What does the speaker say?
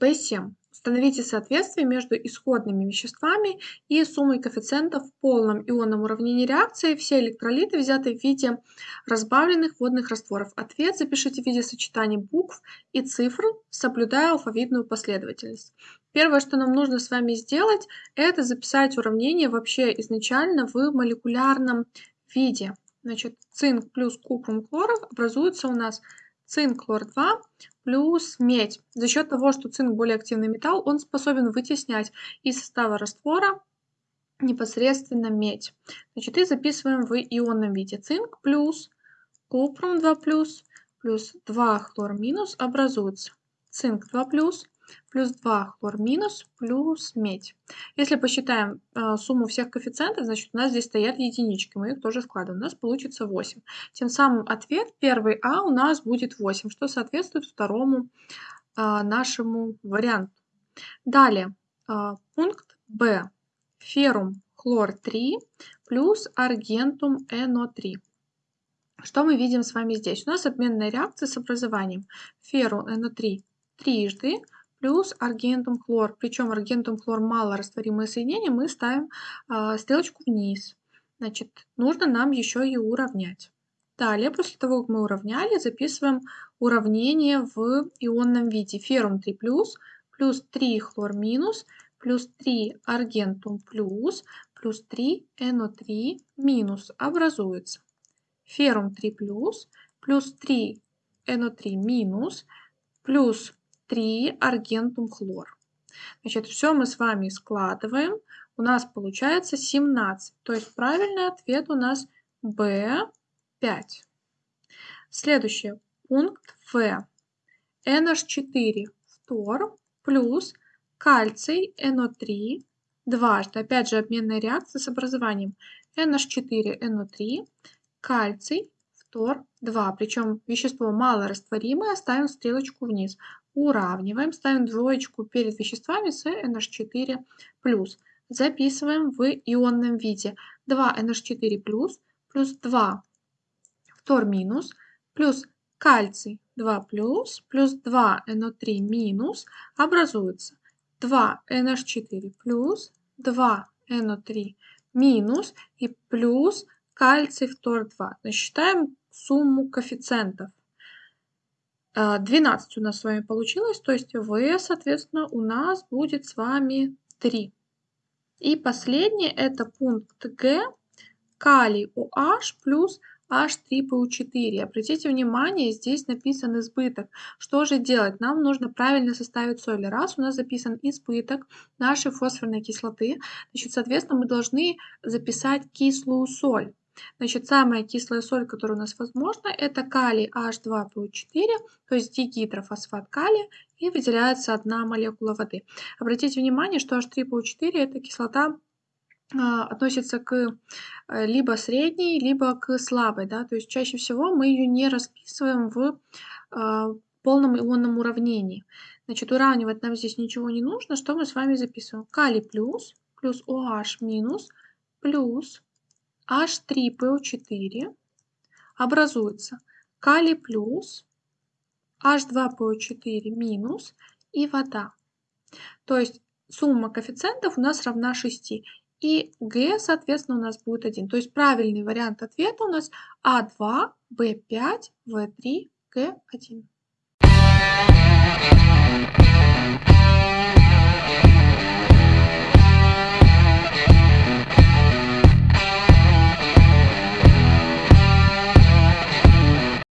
P7. Установите соответствие между исходными веществами и суммой коэффициентов в полном ионном уравнении реакции. Все электролиты взяты в виде разбавленных водных растворов. Ответ запишите в виде сочетаний букв и цифр, соблюдая алфавитную последовательность. Первое, что нам нужно с вами сделать, это записать уравнение вообще изначально в молекулярном виде. Значит, цинк плюс купрум хлоров образуется у нас цинк хлор-2 плюс медь. За счет того, что цинк более активный металл, он способен вытеснять из состава раствора непосредственно медь. Значит, и записываем в ионном виде. Цинк плюс купрум 2 плюс плюс 2 хлор минус образуется цинк 2 плюс плюс 2 хлор минус плюс медь. Если посчитаем э, сумму всех коэффициентов, значит у нас здесь стоят единички, мы их тоже складываем, у нас получится 8. Тем самым ответ первый А у нас будет 8, что соответствует второму э, нашему варианту. Далее, э, пункт Б. Феррум хлор 3 плюс аргентум НО3. Что мы видим с вами здесь? У нас обменная реакция с образованием ферру НО3 трижды плюс аргентум хлор. Причем аргентум хлор мало растворимое соединение, мы ставим э, стрелочку вниз. Значит, нужно нам еще и уравнять. Далее, после того, как мы уравняли, записываем уравнение в ионном виде. Феррум 3 плюс, плюс 3 хлор минус, плюс 3 аргентум плюс, плюс 3 НО3 минус образуется. Феррум 3 плюс, плюс 3 НО3 минус, плюс 3 аргентум хлор. Значит, все мы с вами складываем. У нас получается 17. То есть правильный ответ у нас B5. Следующий пункт В. NH4 фтор плюс кальций NO3 дважды. Опять же обменная реакция с образованием NH4 NO3, кальций, фтор 2. Причем вещество малорастворимое, ставим стрелочку вниз уравниваем, ставим двоечку перед веществами с NH4+. Записываем в ионном виде 2NH4+, плюс 2 фтор минус, плюс кальций 2 плюс, плюс 2 NO3 минус, образуется 2 NH4 плюс, 2 NO3 минус и плюс кальций фтор 2. Значит, считаем сумму коэффициентов. 12 у нас с вами получилось, то есть В, соответственно, у нас будет с вами 3. И последний это пункт Г, калий OH плюс H3PO4. Обратите внимание, здесь написан избыток. Что же делать? Нам нужно правильно составить соли. Раз у нас записан избыток нашей фосфорной кислоты, значит, соответственно, мы должны записать кислую соль. Значит, самая кислая соль, которая у нас возможна, это калий H2PO4, то есть дигидрофосфат калия, и выделяется одна молекула воды. Обратите внимание, что H3PO4 это кислота а, относится к э, либо средней, либо к слабой, да, то есть чаще всего мы ее не расписываем в а, полном ионном уравнении. Значит, уравнивать нам здесь ничего не нужно. Что мы с вами записываем? Калий плюс, плюс OH минус, плюс H3PO4 образуется калий плюс, H2PO4 минус и вода. То есть сумма коэффициентов у нас равна 6. И Г, соответственно, у нас будет 1. То есть правильный вариант ответа у нас А2, Б5, В3, Г1.